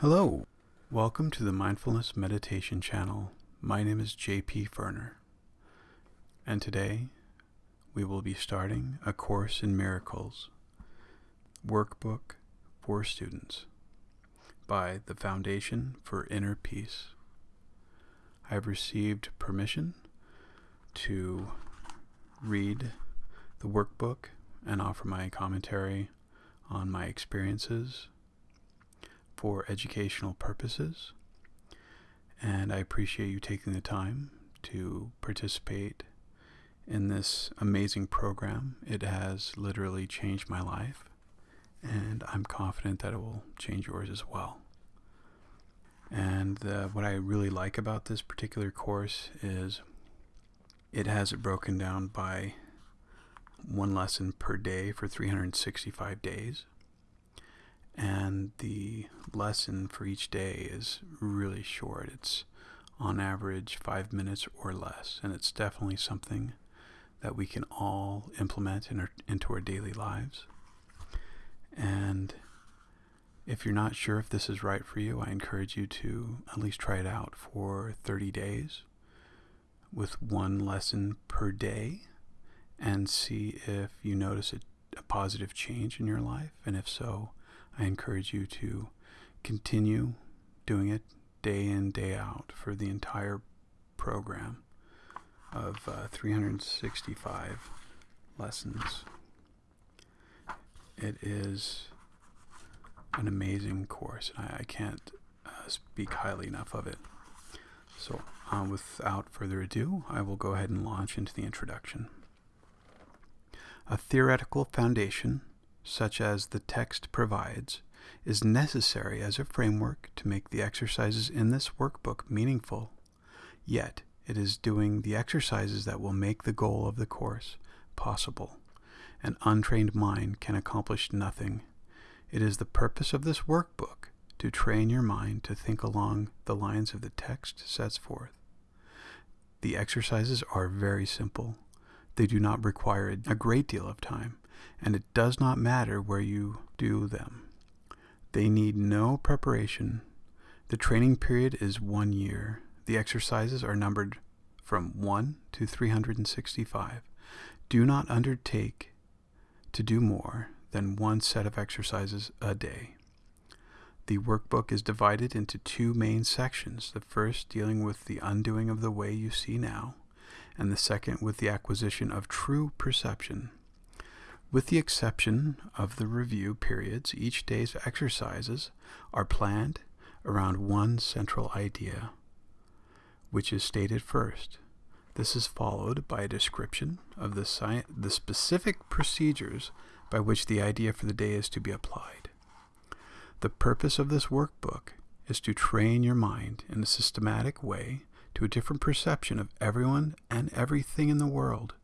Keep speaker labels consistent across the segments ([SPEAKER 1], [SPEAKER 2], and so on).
[SPEAKER 1] Hello, welcome to the Mindfulness Meditation channel. My name is JP Ferner, and today we will be starting a Course in Miracles workbook for students by the Foundation for Inner Peace. I have received permission to read the workbook and offer my commentary on my experiences for educational purposes. And I appreciate you taking the time to participate in this amazing program. It has literally changed my life, and I'm confident that it will change yours as well. And uh, what I really like about this particular course is it has it broken down by one lesson per day for 365 days. The lesson for each day is really short. It's on average five minutes or less. And it's definitely something that we can all implement in our, into our daily lives. And if you're not sure if this is right for you, I encourage you to at least try it out for 30 days with one lesson per day and see if you notice a, a, positive change in your life. And if so, I encourage you to continue doing it day in, day out for the entire program of uh, 365 lessons. It is an amazing course, and I, I can't uh, speak highly enough of it. So, uh, without further ado, I will go ahead and launch into the introduction. A theoretical foundation, such as the text provides, is necessary as a framework to make the exercises in this workbook meaningful. Yet, it is doing the exercises that will make the goal of the course possible. An untrained mind can accomplish nothing. It is the purpose of this workbook to train your mind to think along the lines of the text sets forth. The exercises are very simple. They do not require a great deal of time, and it does not matter where you do them. They need no preparation. The training period is one year. The exercises are numbered from 1 to 365. Do not undertake to do more than one set of exercises a day. The workbook is divided into two main sections, the first dealing with the undoing of the way you see now, and the second with the acquisition of true perception. With the exception of the review periods, each day's exercises are planned around one central idea, which is stated first. This is followed by a description of the, the specific procedures by which the idea for the day is to be applied. The purpose of this workbook is to train your mind in a systematic way to a different perception of everyone and everything in the world.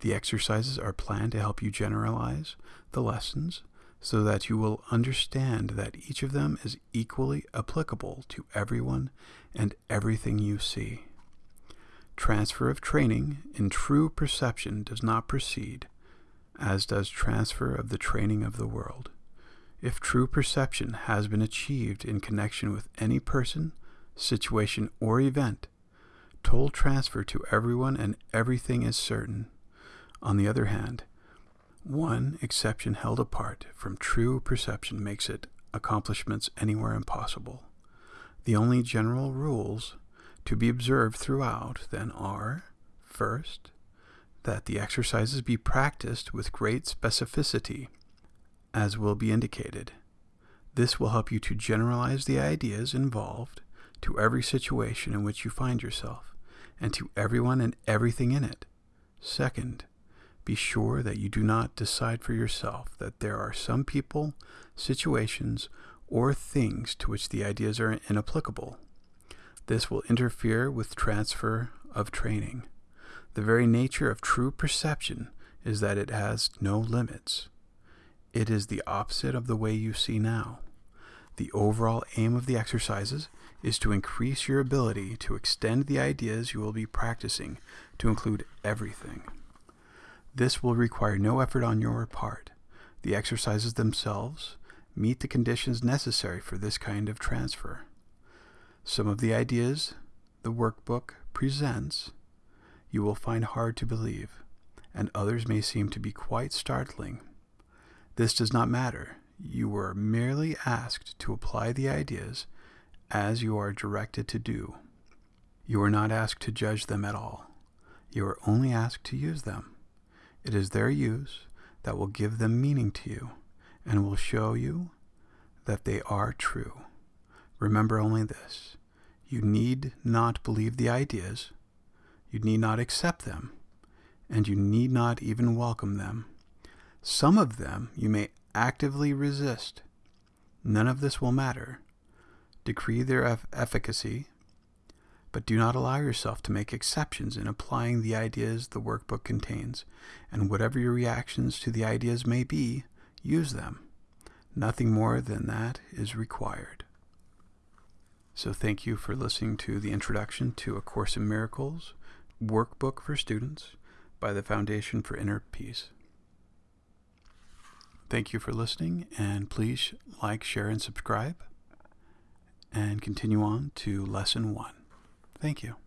[SPEAKER 1] The exercises are planned to help you generalize the lessons so that you will understand that each of them is equally applicable to everyone and everything you see. Transfer of training in true perception does not proceed, as does transfer of the training of the world. If true perception has been achieved in connection with any person, situation, or event, total transfer to everyone and everything is certain. On the other hand, one exception held apart from true perception makes it accomplishments anywhere impossible. The only general rules to be observed throughout, then, are first, that the exercises be practiced with great specificity, as will be indicated. This will help you to generalize the ideas involved to every situation in which you find yourself and to everyone and everything in it. Second, be sure that you do not decide for yourself that there are some people, situations, or things to which the ideas are inapplicable. This will interfere with transfer of training. The very nature of true perception is that it has no limits. It is the opposite of the way you see now. The overall aim of the exercises is to increase your ability to extend the ideas you will be practicing to include everything. This will require no effort on your part. The exercises themselves meet the conditions necessary for this kind of transfer. Some of the ideas the workbook presents you will find hard to believe, and others may seem to be quite startling. This does not matter. You were merely asked to apply the ideas as you are directed to do. You are not asked to judge them at all. You are only asked to use them. It is their use that will give them meaning to you and will show you that they are true. Remember only this you need not believe the ideas, you need not accept them, and you need not even welcome them. Some of them you may actively resist. None of this will matter. Decree their efficacy, but do not allow yourself to make exceptions in applying the ideas the workbook contains, and whatever your reactions to the ideas may be, use them. Nothing more than that is required. So, thank you for listening to the introduction to A Course in Miracles workbook for students by the Foundation for Inner Peace. Thank you for listening, and please like, share, and subscribe, and continue on to lesson one. Thank you.